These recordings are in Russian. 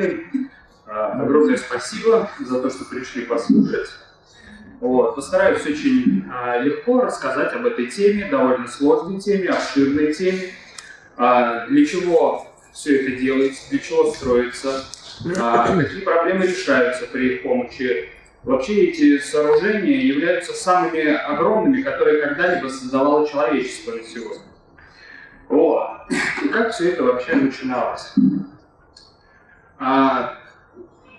представили. Огромное спасибо за то, что пришли послушать. Вот. Постараюсь очень а, легко рассказать об этой теме, довольно сложной теме, обширной теме. А, для чего все это делается, для чего строится, а, какие проблемы решаются при их помощи. Вообще эти сооружения являются самыми огромными, которые когда-либо создавало человечество на сегодня. Вот. И как все это вообще начиналось? А,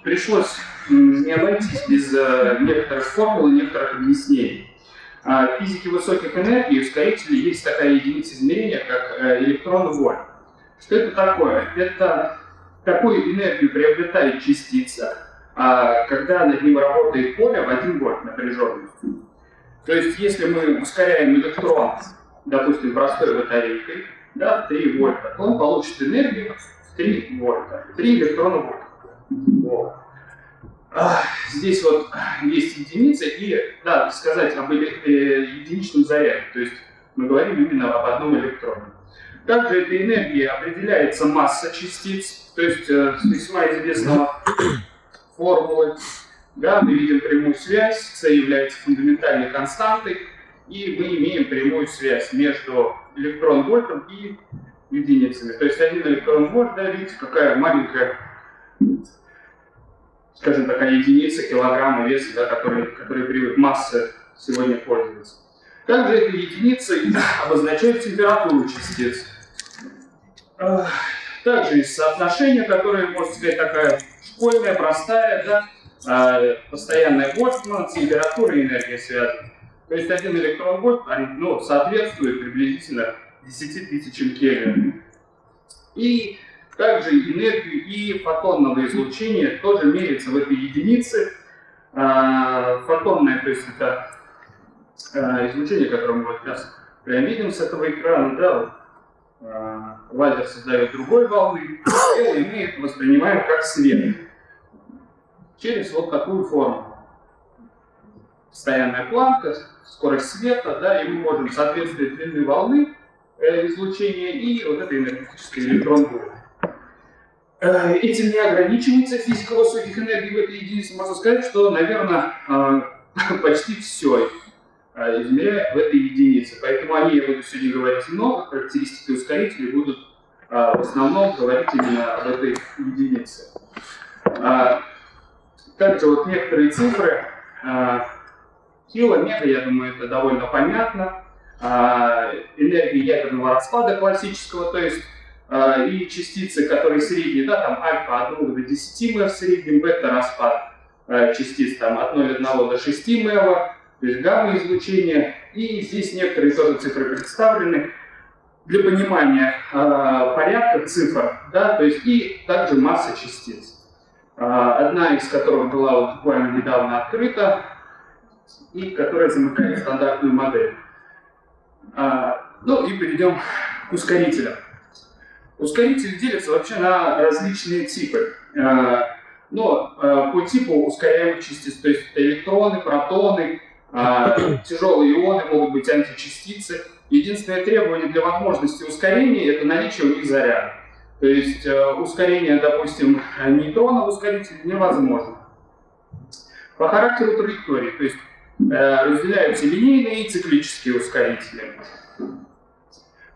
пришлось не обойтись без э, некоторых формул и некоторых объяснений. А, в физике высоких энергий ускорителей есть такая единица измерения, как э, электрон вольт. Что это такое? Это какую энергию приобретает частица, а, когда над ним работает поле в 1 вольт напряженности. То есть, если мы ускоряем электрон, допустим, простой батарейкой, да, 3 вольта, то он получит энергию 3 вольта, 3 электрона вольта. Вот. Здесь вот есть единица, и да, сказать об э, единичном заряде, то есть мы говорим именно об одном электроне. Также этой энергией определяется масса частиц, то есть э, с весьма известного формулы. Да, мы видим прямую связь, c является фундаментальной константой, и мы имеем прямую связь между электрон-вольтом и единицами. То есть один электрон-вольт, да, видите, какая маленькая скажем, такая единица килограмма веса, да, который, который привык масса сегодня пользуется. Также эта единица обозначает температуру частиц. Также есть соотношение, которое, можно сказать, такая школьная, простая, да, а, постоянная Больцмана, температура и энергия связаны. То есть один электрон вольт ну, соответствует приблизительно 10 тысячам Кельвин. И также энергию и фотонного излучения тоже меряется в этой единице. А, фотонное, то есть это а, излучение, которое мы вот сейчас прям видим с этого экрана, да, а, лазер создает другой волны, и мы их воспринимаем как свет. Через вот такую форму. Постоянная планка, скорость света, да, и мы можем соответствовать длины волны э, излучения и вот этой энергетической электрон -буре. Э, этим не ограничивается физика высоких энергий в этой единице. Можно сказать, что, наверное, э, почти все измеряют в этой единице. Поэтому о ней я буду сегодня говорить много. Характеристики ускорителей будут в основном говорить именно об этой единице. Также вот некоторые цифры. Кило, мега, я думаю, это довольно понятно. Энергия ядерного распада классического, то есть а, и частицы, которые средние, да, там альфа от 2 до 10 МЭВ в среднем, бета-распад а, частиц там от 0,1 до 6 МЭВ, то есть гамма-излучение. И здесь некоторые тоже цифры представлены для понимания порядка цифр, да, то есть и также масса частиц. Одна из которых была вот буквально недавно открыта, и которая замыкает стандартную модель. Э, ну и перейдем к ускорителям. Ускорители делятся вообще на различные типы. Э, но э, по типу ускоряемых частиц, то есть электроны, протоны, тяжелые ионы, могут быть античастицы. Единственное требование для возможности ускорения – это наличие у них заряда. То есть ускорение, допустим, нейтрона в ускорителе невозможно. По характеру траектории, то есть разделяются линейные и циклические ускорители.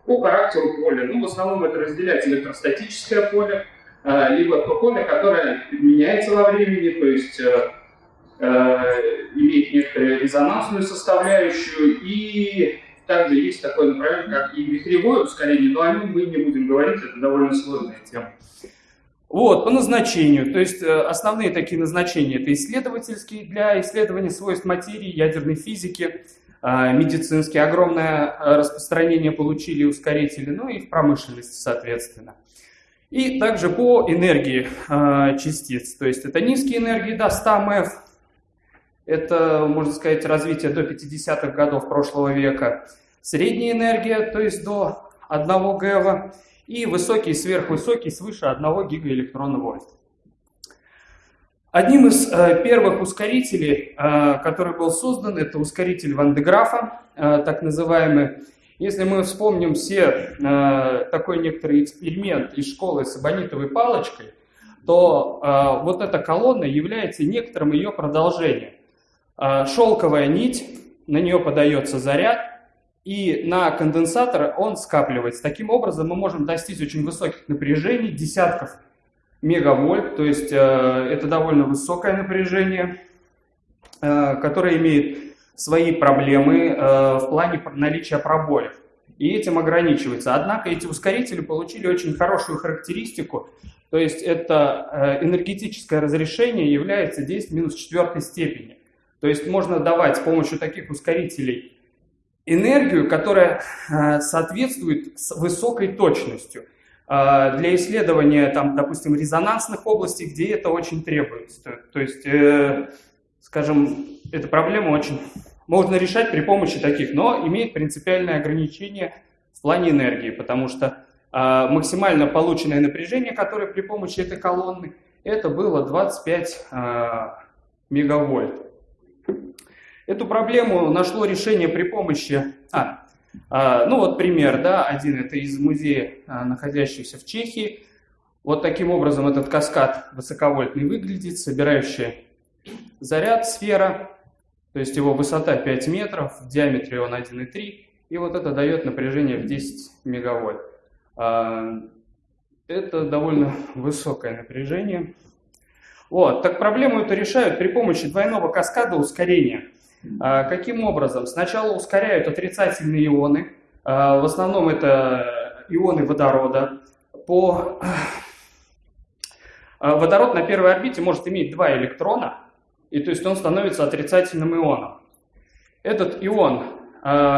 По характеру поля, ну, в основном это разделять электростатическое поле, а, либо то поле, которое меняется во времени, то есть э, э, имеет некоторую резонансную составляющую, и также есть такое направление, как и вихревое ускорение, но о нем мы не будем говорить, это довольно сложная тема. Вот, по назначению, то есть э, основные такие назначения, это исследовательские для исследования свойств материи, ядерной физики, а, медицинские. Огромное а, распространение получили ускорители, ну и в промышленности, соответственно. И также по энергии частиц, то есть это низкие энергии до 100 МФ, это, можно сказать, развитие до 50-х годов прошлого века, средняя энергия, то есть до 1 ГЭВа, и высокие, сверхвысокие, свыше 1 гигаэлектронного вольта. Одним из э, первых ускорителей, э, который был создан, это ускоритель Ван де Графа, э, так называемый. Если мы вспомним все э, такой некоторый эксперимент из школы с абонитовой палочкой, то э, вот эта колонна является некоторым ее продолжением. Э, шелковая нить, на нее подается заряд, и на конденсатор он скапливается. Таким образом мы можем достичь очень высоких напряжений, десятков мегавольт, то есть э, это довольно высокое напряжение, э, которое имеет свои проблемы э, в плане наличия пробоев. И этим ограничивается. Однако эти ускорители получили очень хорошую характеристику, то есть это энергетическое разрешение является 10 минус четвертой степени. То есть можно давать с помощью таких ускорителей энергию, которая соответствует с высокой точностью. А, для исследования, там, допустим, резонансных областей, где это очень требуется. То есть, э, скажем, эта проблема очень можно решать при помощи таких, но имеет принципиальное ограничение в плане энергии, потому что э, максимально полученное напряжение, которое при помощи этой колонны, это было 25 э, а, мегавольт. Эту проблему нашло решение при помощи... А, а, ну вот пример, да, один это из музея, а, находящегося в Чехии. Вот таким образом этот каскад высоковольтный выглядит, собирающая заряд сфера, то есть его высота 5 метров, в диаметре он 1,3, и вот это дает напряжение в 10 мегавольт. А, это довольно высокое напряжение. Вот, так проблему эту решают при помощи двойного каскада ускорения – каким образом? Сначала ускоряют отрицательные ионы, а, в основном это ионы водорода. По... А, водород на первой орбите может иметь два электрона, и то есть он становится отрицательным ионом. Этот ион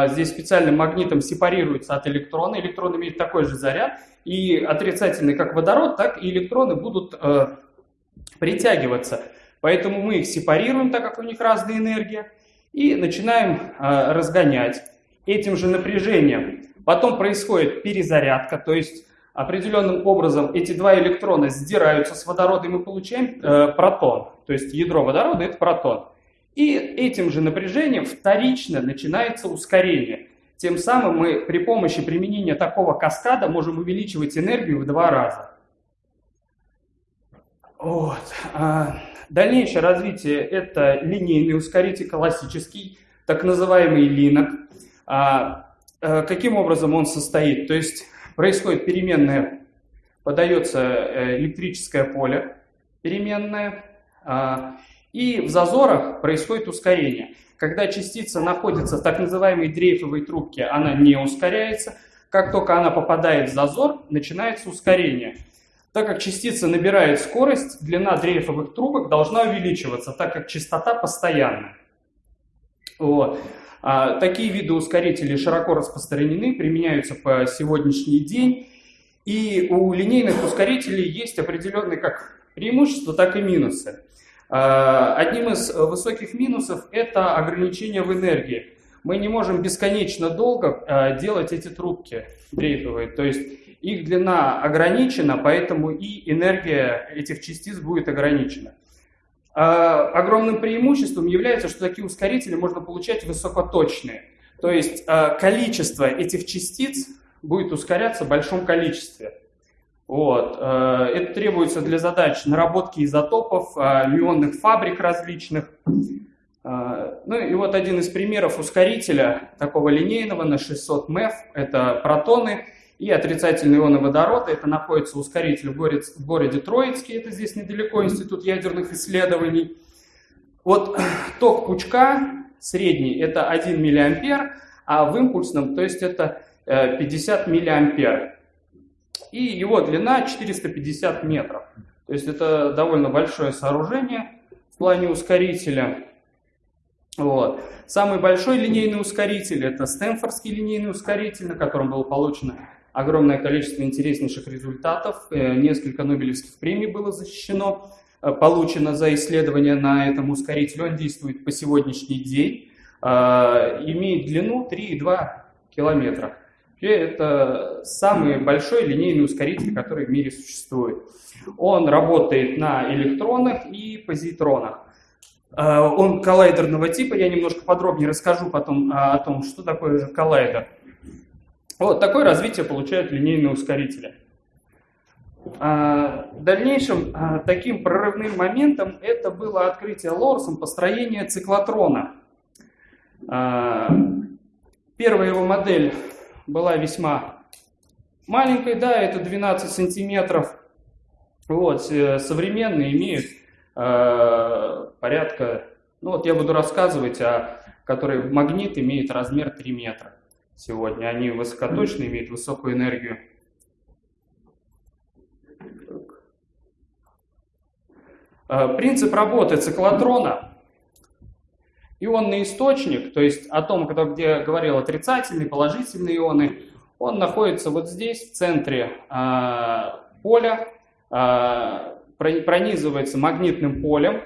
здесь специальным магнитом сепарируется от электрона, электрон имеет такой же заряд, и отрицательный как водород, так и электроны будут притягиваться. Поэтому мы их сепарируем, так как у них разная энергия и начинаем э, разгонять этим же напряжением. Потом происходит перезарядка, то есть определенным образом эти два электрона сдираются с водорода, и мы получаем э, протон. То есть ядро водорода – это протон. И этим же напряжением вторично начинается ускорение. Тем самым мы при помощи применения такого каскада можем увеличивать энергию в два раза. Вот. Дальнейшее развитие – это линейный ускоритель классический, так называемый линок. А, а, каким образом он состоит? То есть происходит переменная, подается э, электрическое поле переменное, а, и в зазорах происходит ускорение. Когда частица находится в так называемой дрейфовой трубке, она не ускоряется. Как только она попадает в зазор, начинается ускорение – так как частица набирает скорость, длина дрейфовых трубок должна увеличиваться, так как частота постоянна. Вот. А, такие виды ускорителей широко распространены, применяются по сегодняшний день. И у линейных ускорителей есть определенные как преимущества, так и минусы. А, одним из высоких минусов это ограничение в энергии. Мы не можем бесконечно долго а, делать эти трубки дрейфовые. То есть их длина ограничена, поэтому и энергия этих частиц будет ограничена. А огромным преимуществом является, что такие ускорители можно получать высокоточные. То есть а, количество этих частиц будет ускоряться в большом количестве. Вот. А, это требуется для задач наработки изотопов, мионных фабрик различных. Ну и вот один из примеров ускорителя такого линейного на 600 МЭФ – это протоны – и отрицательные ионы водорода. Это находится ускоритель в городе, в городе Троицкий, это здесь недалеко, Институт ядерных исследований. Вот ток пучка средний это 1 миллиампер, а в импульсном, то есть это 50 э, миллиампер. И его длина 450 метров. То есть это довольно большое сооружение в плане ускорителя. Вот. Самый большой линейный ускоритель это Стэнфордский линейный ускоритель, на котором было получено огромное количество интереснейших результатов, э, несколько Нобелевских премий было защищено, э, получено за исследование на этом ускорителе. Он действует по сегодняшний день, э, имеет длину 3,2 километра. Это самый большой линейный ускоритель, который в мире существует. Он работает на электронах и позитронах. Он коллайдерного типа, я немножко подробнее расскажу потом о том, что такое же коллайдер. Вот такое развитие получают линейные ускорители. А, дальнейшим а, таким прорывным моментом это было открытие Лорсом построения циклотрона. А, первая его модель была весьма маленькой, да, это 12 сантиметров. Вот, современные имеют порядка, ну вот я буду рассказывать, о который магнит имеет размер 3 метра сегодня. Они высокоточные, имеют высокую энергию. Э, принцип работы циклотрона. Ионный источник, то есть атом, где я говорил отрицательные, положительные ионы, он находится вот здесь, в центре э, поля, э, пронизывается магнитным полем,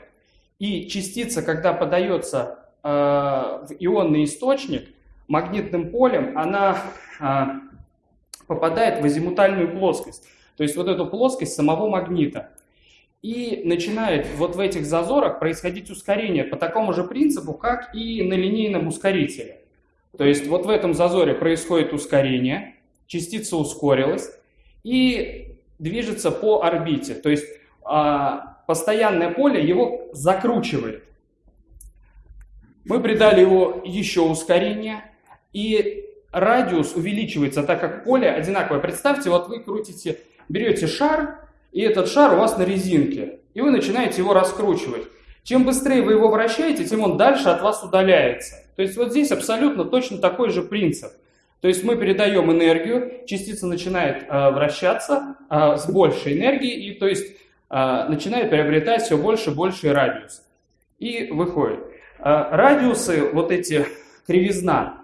и частица, когда подается в ионный источник, магнитным полем, она э, попадает в азимутальную плоскость, то есть вот эту плоскость самого магнита. И начинает вот в этих зазорах происходить ускорение по такому же принципу, как и на линейном ускорителе. То есть вот в этом зазоре происходит ускорение, частица ускорилась и движется по орбите. То есть а, постоянное поле его закручивает. Мы придали его еще ускорение, и радиус увеличивается, так как поле одинаковое. Представьте, вот вы крутите, берете шар, и этот шар у вас на резинке, и вы начинаете его раскручивать. Чем быстрее вы его вращаете, тем он дальше от вас удаляется. То есть вот здесь абсолютно точно такой же принцип. То есть мы передаем энергию, частица начинает э, вращаться э, с большей энергией, и то есть э, начинает приобретать все больше и больше радиус. И выходит. Э, радиусы, вот эти кривизна,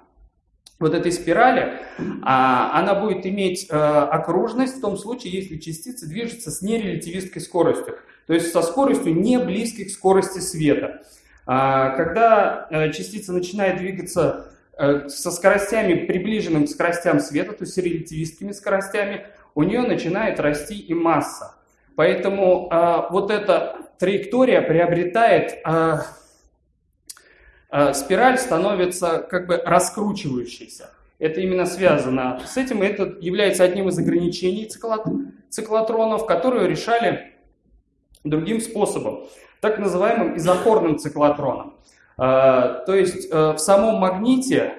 вот этой спирали, а, она будет иметь э, окружность в том случае, если частица движется с нерелятивистской скоростью, то есть со скоростью не близкой к скорости света. А, когда э, частица начинает двигаться э, со скоростями, приближенным к скоростям света, то есть релятивистскими скоростями, у нее начинает расти и масса. Поэтому вот эта траектория приобретает спираль становится как бы раскручивающейся. Это именно связано с этим, и это является одним из ограничений циклотронов, которые решали другим способом, так называемым изохорным циклотроном. Э, то есть э, в самом магните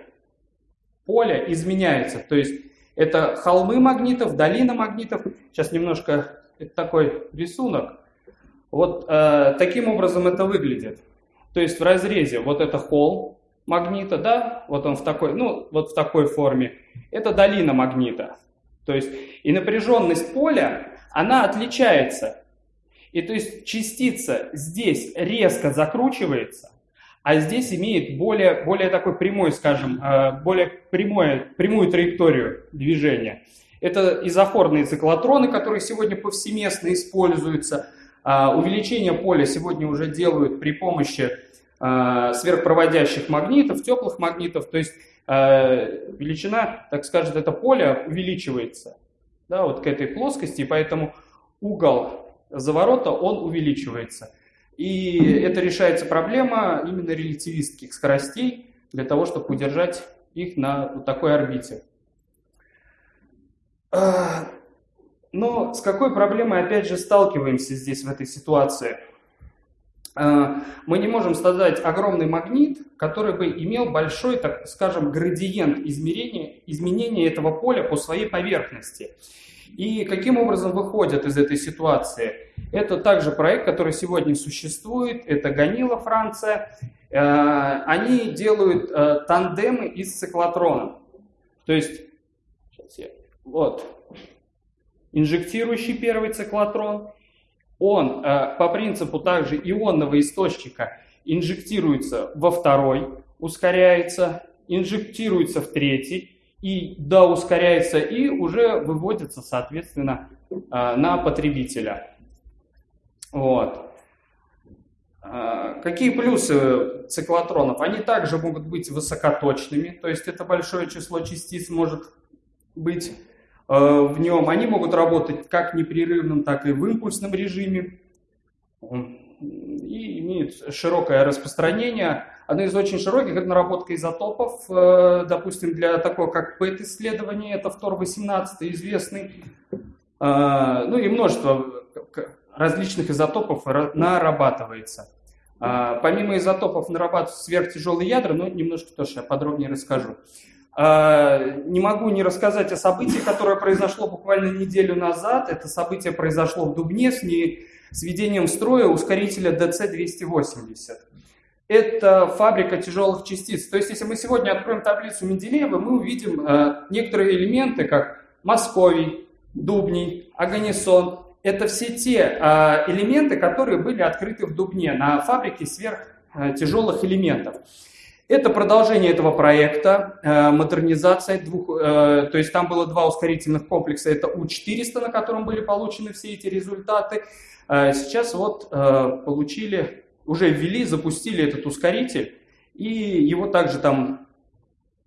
поле изменяется, то есть это холмы магнитов, долина магнитов. Сейчас немножко такой рисунок. Вот таким образом это выглядит. То есть в разрезе вот это холл магнита, да, вот он в такой, ну, вот в такой форме, это долина магнита. То есть и напряженность поля, она отличается. И то есть частица здесь резко закручивается, а здесь имеет более, более такой прямой, скажем, э, более прямое, прямую траекторию движения. Это изохорные циклотроны, которые сегодня повсеместно используются – увеличение поля сегодня уже делают при помощи а, сверхпроводящих магнитов, теплых магнитов, то есть а, величина, так скажем, это поле увеличивается да, вот к этой плоскости, и поэтому угол заворота, он увеличивается. И это решается проблема именно релятивистских скоростей для того, чтобы удержать их на вот такой орбите. Но с какой проблемой, опять же, сталкиваемся здесь, в этой ситуации? А, мы не можем создать огромный магнит, который бы имел большой, так скажем, градиент измерения, изменения этого поля по своей поверхности. И каким образом выходят из этой ситуации? Это также проект, который сегодня существует, это Ганила, Франция. А, они делают а, тандемы из циклотрона. То есть, сейчас я, вот, инжектирующий первый циклотрон. Он э, по принципу также ионного источника инжектируется во второй, ускоряется, инжектируется в третий, и да, ускоряется, и уже выводится, соответственно, э, на потребителя. Вот. Э, какие плюсы циклотронов? Они также могут быть высокоточными, то есть это большое число частиц может быть в нем, они могут работать как непрерывном, так и в импульсном режиме и имеют широкое распространение. Одна из очень широких – это наработка изотопов, э, допустим, для такого как ПЭТ-исследование, это фтор-18 известный, ну и множество различных изотопов нарабатывается. Помимо изотопов нарабатываются сверхтяжелые ядра, но немножко тоже я подробнее расскажу. Не могу не рассказать о событии, которое произошло буквально неделю назад. Это событие произошло в Дубне с, не, с введением строя ускорителя DC-280. Это фабрика тяжелых частиц. То есть, если мы сегодня откроем таблицу Менделеева, мы увидим э, некоторые элементы, как Московий, Дубний, Аганисон. Это все те э, элементы, которые были открыты в Дубне на фабрике сверхтяжелых элементов. Это продолжение этого проекта, э, модернизация двух, э, то есть там было два ускорительных комплекса, это У-400, на котором были получены все эти результаты. Э, сейчас вот получили, уже ввели, запустили этот ускоритель, и его также там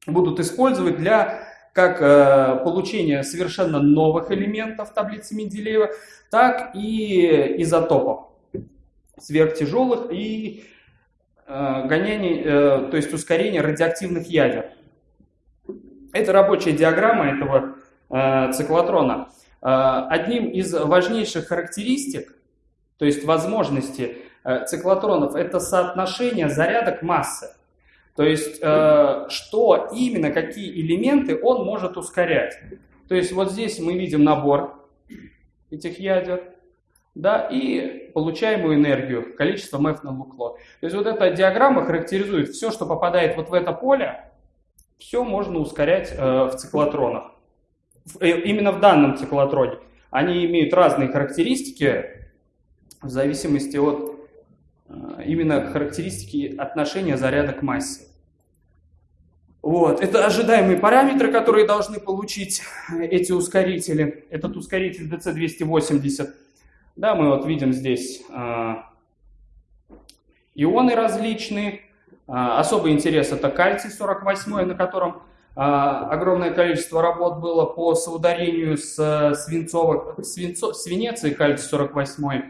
будут использовать для как получения совершенно новых элементов таблицы Менделеева, так и изотопов сверхтяжелых и Э, гонение, э, то есть ускорение радиоактивных ядер. Это рабочая диаграмма этого э, циклотрона. Одним из важнейших характеристик, то есть возможности циклотронов, это соотношение зарядок массы. То есть, что именно, какие элементы он может ускорять. То есть, вот здесь мы видим набор этих ядер да, и получаемую энергию, количество МЭФ на лукло. То есть вот эта диаграмма характеризует все, что попадает вот в это поле, все можно ускорять э, в циклотронах. В, э, именно в данном циклотроне. Они имеют разные характеристики в зависимости от э, именно характеристики отношения заряда к массе. Вот. Это ожидаемые параметры, которые должны получить эти ускорители. Этот ускоритель DC-280 да, мы вот видим здесь э, ионы различные. Э, особый интерес это кальций 48, на котором э, огромное количество работ было по соударению с свинцовых, свинцо, свинец и кальций 48.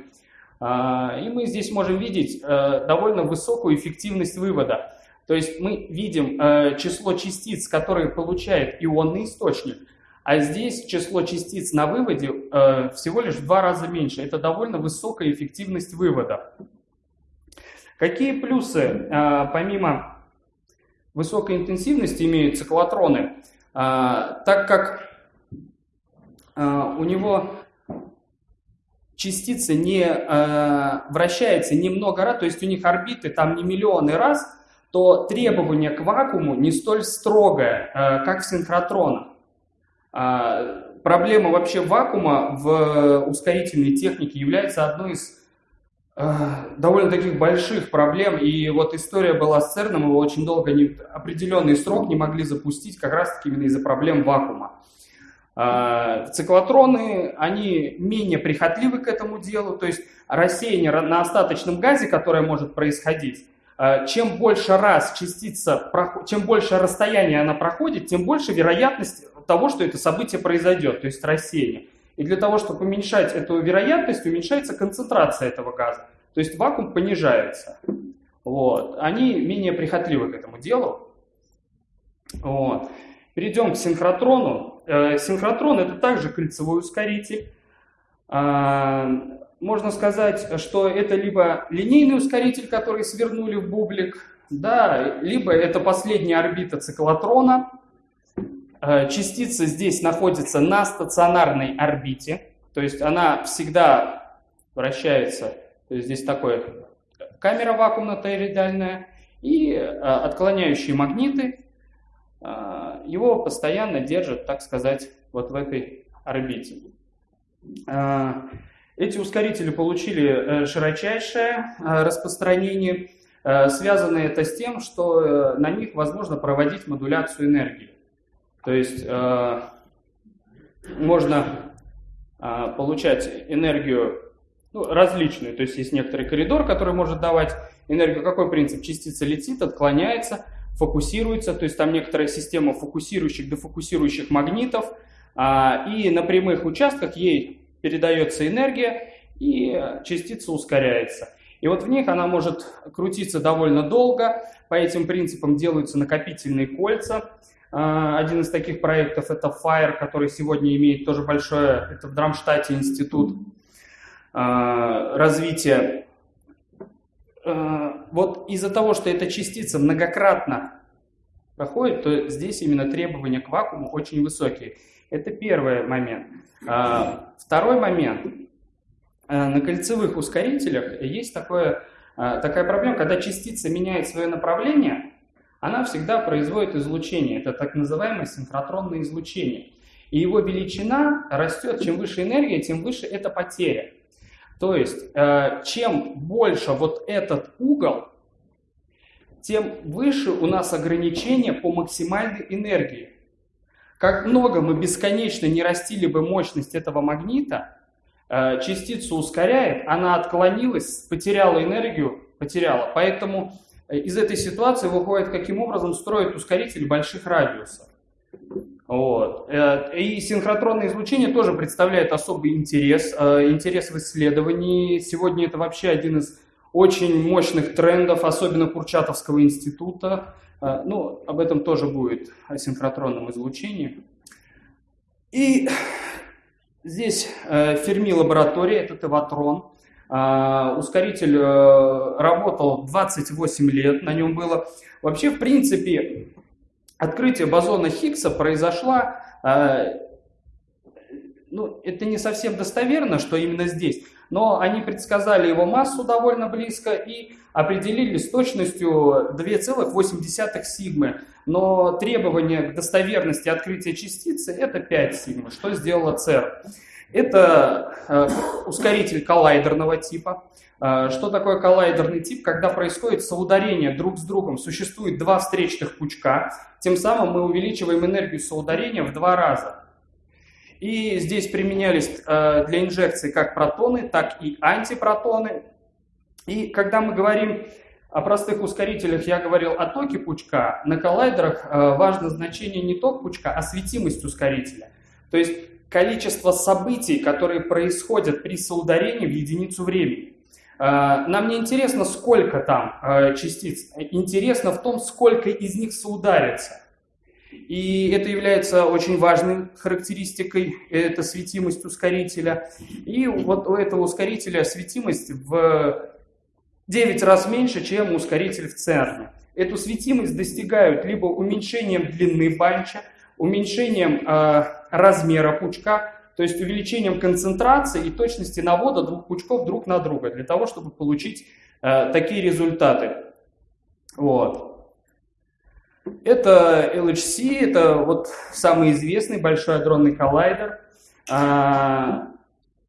И мы здесь можем видеть довольно высокую эффективность вывода. То есть мы видим число частиц, которые получает ионный источник, а здесь число частиц на выводе э, всего лишь в два раза меньше. Это довольно высокая эффективность вывода. Какие плюсы, э, помимо высокой интенсивности, имеют циклотроны? Э, так как э, у него частица не э, вращается немного раз, то есть у них орбиты там не миллионы раз, то требование к вакууму не столь строгое, э, как в синхротронах. А, проблема вообще вакуума в ускорительной технике является одной из а, довольно таких больших проблем. И вот история была с ЦЕРНом, его очень долго, не, определенный срок не могли запустить как раз-таки именно из-за проблем вакуума. А, циклотроны, они менее прихотливы к этому делу, то есть рассеяние на остаточном газе, которое может происходить, чем больше раз частица, чем больше расстояние она проходит, тем больше вероятность того, что это событие произойдет, то есть рассеяние. И для того, чтобы уменьшать эту вероятность, уменьшается концентрация этого газа. То есть вакуум понижается. Вот. Они менее прихотливы к этому делу. Вот. Перейдем к синхротрону. Э, синхротрон это также кольцевой ускоритель. Можно сказать, что это либо линейный ускоритель, который свернули в бублик, да, либо это последняя орбита циклотрона, Э, частица здесь находится на стационарной орбите, то есть она всегда вращается, то есть здесь такое камера вакуумно-тороидальная и э, отклоняющие магниты э, его постоянно держат, так сказать, вот в этой орбите. Эти ускорители получили широчайшее распространение. Связано это с тем, что на них возможно проводить модуляцию энергии. То есть э, можно э, получать энергию ну, различную. То есть есть некоторый коридор, который может давать энергию. Какой принцип? Частица летит, отклоняется, фокусируется. То есть там некоторая система фокусирующих, дефокусирующих магнитов. А, и на прямых участках ей передается энергия, и частица ускоряется. И вот в них она может крутиться довольно долго. По этим принципам делаются накопительные кольца. А, один из таких проектов это FIRE, который сегодня имеет тоже большое, это в Драмштате институт а, развития. А, вот из-за того, что эта частица многократно проходит, то здесь именно требования к вакууму очень высокие. Это первый момент. Второй момент. Э, на кольцевых ускорителях есть такое, э, такая проблема, когда частица меняет свое направление, она всегда производит излучение. Это так называемое синхротронное излучение. И его величина растет, чем выше энергия, тем выше эта потеря. То есть, чем больше вот этот угол, тем выше у нас ограничение по максимальной энергии. Как много мы бесконечно не растили бы мощность этого магнита, Э, частицу ускоряет, она отклонилась, потеряла энергию, потеряла. Поэтому э, из этой ситуации выходит, каким образом строят ускоритель больших радиусов. Вот. Э, и синхротронное излучение тоже представляет особый интерес, интерес в исследовании. Сегодня это вообще один из очень мощных трендов, особенно Курчатовского института. Ну, об этом тоже будет, о синхротронном излучении. И Здесь э, Ферми лаборатория, это Теватрон. Э, ускоритель э, работал 28 лет, на нем было. Вообще, в принципе, открытие бозона Хиггса произошло, э, ну, это не совсем достоверно, что именно здесь, но они предсказали его массу довольно близко и определили с точностью 2,8 сигмы. Но требование к достоверности открытия частицы это 5 сигмы. Что сделала ЦЕР? Это э, ускоритель коллайдерного типа. Э, что такое коллайдерный тип? Когда происходит соударение друг с другом, существует два встречных пучка, тем самым мы увеличиваем энергию соударения в два раза. И здесь применялись э, для инжекции как протоны, так и антипротоны. И когда мы говорим о простых ускорителях, я говорил о токе пучка, на коллайдерах э, важно значение не ток пучка, а светимость ускорителя. То есть количество событий, которые происходят при соударении в единицу времени. Э, нам не интересно, сколько там частиц, интересно в том, сколько из них соударится. И это является очень важной характеристикой, это светимость ускорителя. И вот у этого ускорителя светимость в 9 раз меньше, чем ускоритель в ЦЕРНе. Эту светимость достигают либо уменьшением длины банча, уменьшением э, размера пучка, то есть увеличением концентрации и точности навода двух пучков друг на друга, для того, чтобы получить э, такие результаты. Вот. Это LHC, это вот самый известный большой адронный коллайдер. А,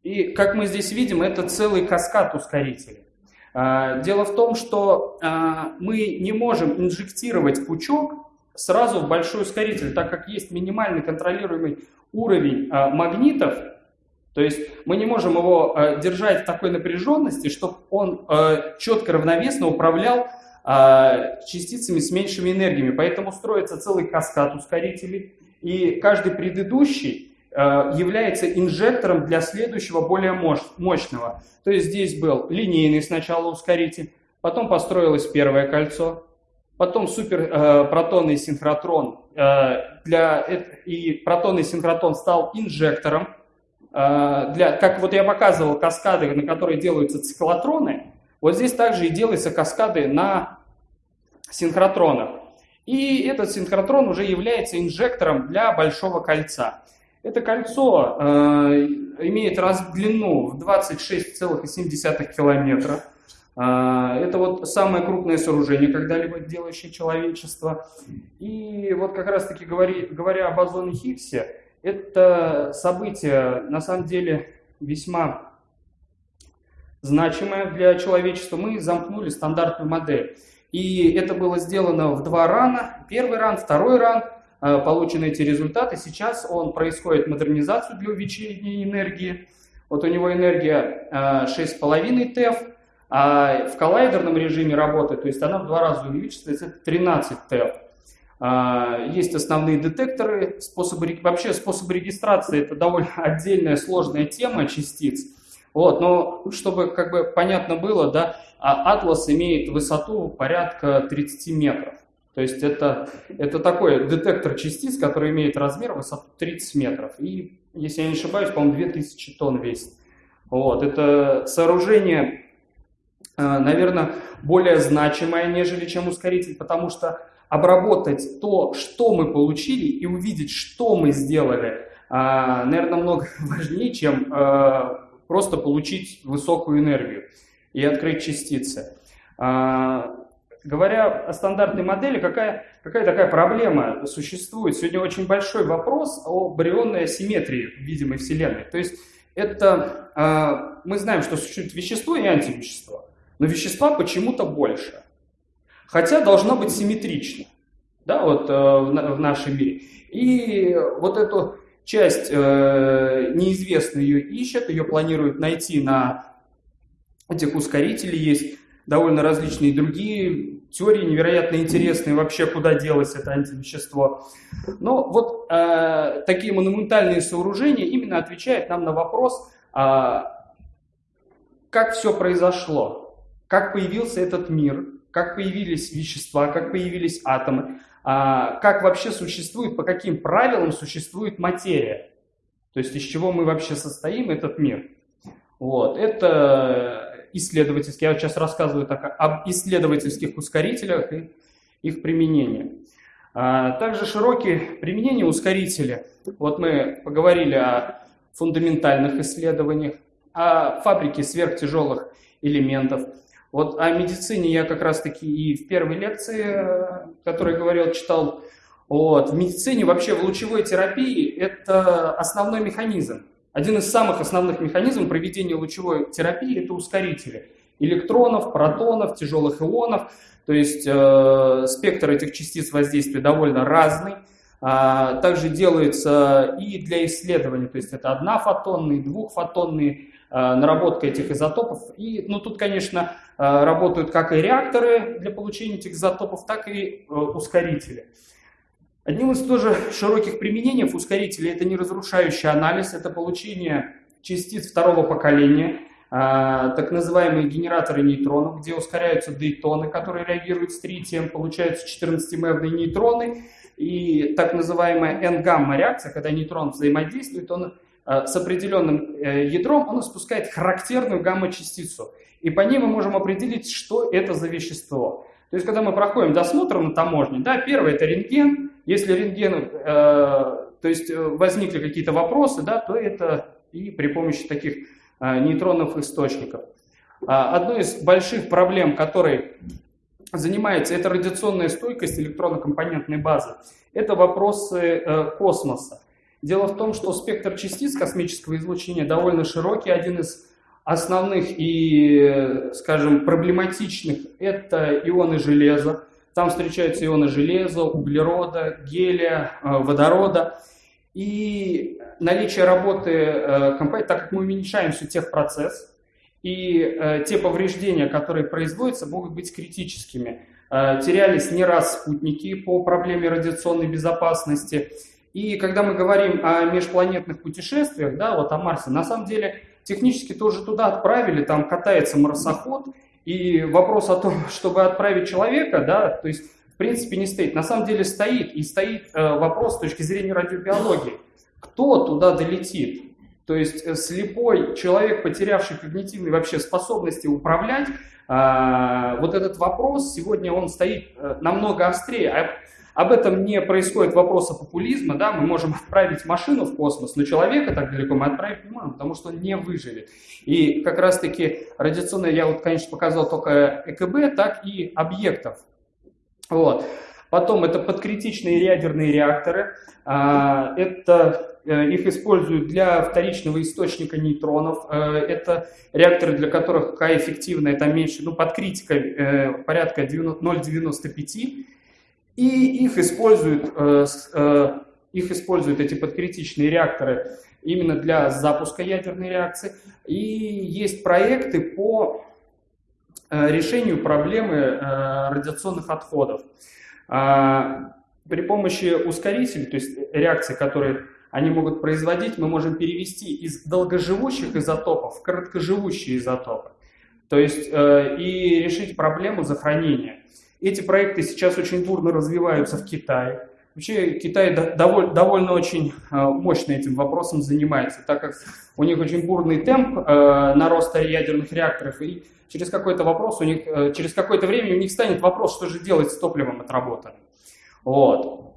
и как мы здесь видим, это целый каскад ускорителей. А, дело в том, что а, мы не можем инжектировать пучок сразу в большой ускоритель, так как есть минимальный контролируемый уровень магнитов, то есть мы не можем его держать в такой напряженности, чтобы он четко равновесно управлял частицами с меньшими энергиями. Поэтому строится целый каскад ускорителей, и каждый предыдущий Э, является инжектором для следующего более мощного. То есть здесь был линейный сначала ускоритель, потом построилось первое кольцо, потом суперпротонный э, синхротрон для, и протонный синхротрон стал инжектором. Для, как вот я показывал каскады, на которые делаются циклотроны, вот здесь также и делаются каскады на синхротронах. И этот синхротрон уже является инжектором для большого кольца. Это кольцо э, имеет раз длину в 26,7 километра. Э, это вот самое крупное сооружение, когда-либо делающее человечество. И вот как раз-таки говоря, об озоне Хиггсе, это событие на самом деле весьма значимое для человечества. Мы замкнули стандартную модель. И это было сделано в два рана. Первый ран, второй ран – Э, получены эти результаты. Сейчас он происходит модернизацию для увеличения энергии. Вот у него энергия 6,5 э, ТЭФ, а в коллайдерном режиме работы, то есть она в два раза увеличивается, это 13 ТЭФ. Э, есть основные детекторы, способы, вообще способы регистрации это довольно отдельная сложная тема частиц. Вот, но чтобы как бы понятно было, да, а Атлас имеет высоту порядка 30 метров. То есть это, это такой детектор частиц, который имеет размер высоту 30 метров. И, если я не ошибаюсь, по-моему, 2000 тонн весит. Вот, это сооружение, э, наверное, более значимое, нежели чем ускоритель, потому что обработать то, что мы получили, и увидеть, что мы сделали, э, наверное, намного важнее, чем э, просто получить высокую энергию и открыть частицы. Говоря о стандартной модели, какая, какая такая проблема существует? Сегодня очень большой вопрос о барионной асимметрии видимой Вселенной. То есть это э, мы знаем, что существует вещество и антивещество, но вещества почему-то больше. Хотя должно быть симметрично, да, вот э, в нашем мире. И вот эту часть э, неизвестно ее ищет, ее планируют найти на этих ускорителей есть довольно различные другие теории, невероятно интересные вообще, куда делось это антивещество. Но вот э, такие монументальные сооружения именно отвечают нам на вопрос, э, как все произошло, как появился этот мир, как появились вещества, как появились атомы, э, как вообще существует, по каким правилам существует материя. То есть из чего мы вообще состоим, этот мир. Вот. Это исследовательские. Я сейчас рассказываю так, об исследовательских ускорителях и их применении. А, также широкие применения ускорителя. Вот мы поговорили о фундаментальных исследованиях, о фабрике сверхтяжелых элементов. Вот о медицине я как раз-таки и в первой лекции, э, которой говорил, читал. Вот. В медицине вообще в лучевой терапии это основной механизм. Один из самых основных механизмов проведения лучевой терапии – это ускорители электронов, протонов, тяжелых ионов. То есть э, спектр этих частиц воздействия довольно разный. А, также делается и для исследований, то есть это однофотонные, двухфотонные наработка этих изотопов. И ну, тут, конечно, а, работают как и реакторы для получения этих изотопов, так и э, ускорители. Одним из тоже широких применений ускорителей это не разрушающий анализ, это получение частиц второго поколения, так называемые генераторы нейтронов, где ускоряются дейтоны, которые реагируют с тритием, получаются 14-мевные нейтроны, и так называемая N-гамма реакция, когда нейтрон взаимодействует, он с определенным э, ядром, он испускает характерную гамма-частицу. И по ней мы можем определить, что это за вещество. То есть, когда мы проходим досмотр на таможне, да, первое это рентген, если рентген, э, то есть э, возникли какие-то вопросы, да, то это и при помощи таких э, нейтронных источников. А, одной из больших проблем, которой занимается, это радиационная стойкость электронно-компонентной базы. Это вопросы э, космоса. Дело в том, что спектр частиц космического излучения довольно широкий. Один из основных и, скажем, проблематичных – это ионы железа. Там встречаются ионы железа, углерода, гелия, э, водорода. И наличие работы э, компании, так как мы уменьшаем все техпроцесс, и э, те повреждения, которые производятся, могут быть критическими. Терялись не раз спутники по проблеме радиационной безопасности. И когда мы говорим о межпланетных путешествиях, да, вот о Марсе, на самом деле технически тоже туда отправили, там катается марсоход, и вопрос о том, чтобы отправить человека, да, то есть в принципе не стоит. На самом деле стоит, и стоит э, вопрос с точки зрения радиобиологии. Кто туда долетит? То есть э, слепой человек, потерявший когнитивные вообще способности управлять, э, вот этот вопрос сегодня он стоит э, намного острее. Об этом не происходит вопроса популизма, да, мы можем отправить машину в космос, но человека так далеко мы отправить не можем, потому что он не выживет. И как раз-таки радиационное, я вот, конечно, показал только ЭКБ, так и объектов. Вот. Потом это подкритичные ядерные реакторы. А, это э, их используют для вторичного источника нейтронов. Э, это реакторы, для которых К эффективная, это меньше, ну, под критикой э, порядка 0,95. И их используют, э, э, их используют эти подкритичные реакторы именно для запуска ядерной реакции. И есть проекты по э, решению проблемы радиационных отходов. А, при помощи ускорителей, то есть реакций, которые они могут производить, мы можем перевести из долгоживущих изотопов в короткоживущие изотопы. То есть и решить проблему захоронения. Эти проекты сейчас очень бурно развиваются в Китае. Вообще Китай довольно, довольно очень э, мощно этим вопросом занимается, так как у них очень бурный темп э, нароста ядерных реакторов, и через какой-то вопрос у них, э, через какое-то время у них станет вопрос, что же делать с топливом отработанным. Вот.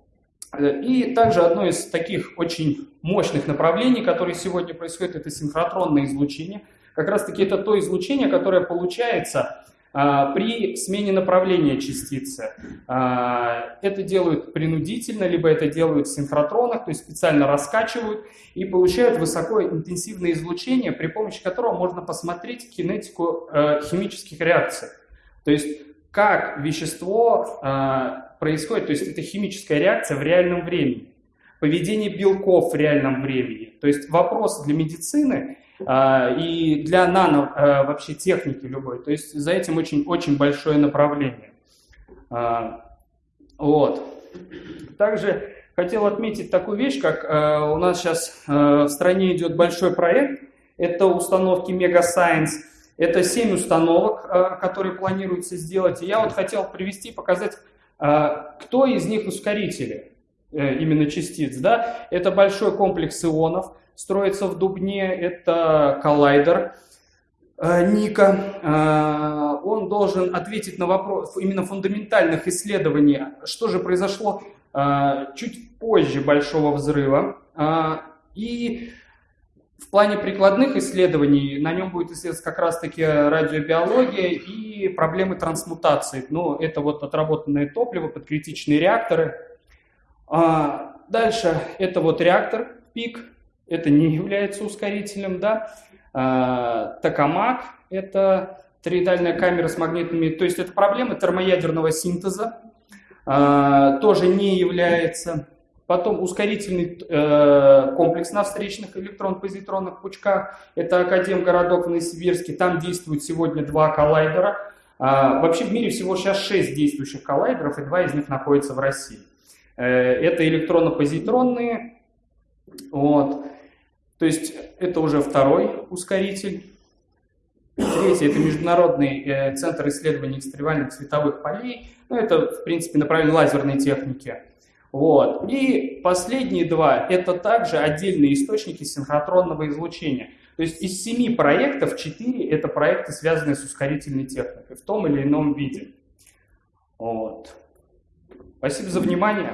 И также одно из таких очень мощных направлений, которое сегодня происходит, это синхротронное излучение. Как раз таки это то излучение, которое получается при смене направления частицы. А, это делают принудительно, либо это делают в синхротронах, то есть специально раскачивают и получают высокоинтенсивное излучение, при помощи которого можно посмотреть кинетику э, химических реакций. То есть как вещество а, происходит, то есть это химическая реакция в реальном времени, поведение белков в реальном времени. То есть вопрос для медицины а, и для нано а, вообще техники любой. То есть за этим очень, очень большое направление. А, вот. Также хотел отметить такую вещь, как у нас сейчас в стране идет большой проект. Это установки Mega Science. Это 7 установок, которые планируется сделать. И я вот хотел привести, показать, кто из них ускорители э, именно частиц. Да? Это большой комплекс ионов строится в Дубне, это коллайдер э, Ника. Э, он должен ответить на вопрос именно фундаментальных исследований, что же произошло э, чуть позже Большого взрыва. И в плане прикладных исследований на нем будет исследоваться как раз-таки радиобиология и проблемы трансмутации. Ну, это вот отработанное топливо под критичные реакторы. Дальше это вот реактор ПИК, это не является ускорителем, да. А, Токамак – это тороидальная камера с магнитными, то есть это проблема термоядерного синтеза, а, тоже не является. Потом ускорительный э, комплекс на встречных электрон-позитронных пучках, это Академгородок в Новосибирске, там действуют сегодня два коллайдера. А, вообще в мире всего сейчас шесть действующих коллайдеров, и два из них находятся в России. Э, это электронно-позитронные, вот. То есть это уже второй ускоритель. Третий – это Международный э, центр исследований экстремальных световых полей. Ну, это, в принципе, направление лазерной техники. Вот. И последние два – это также отдельные источники синхротронного излучения. То есть из семи проектов четыре – это проекты, связанные с ускорительной техникой в том или ином виде. Вот. Спасибо за внимание.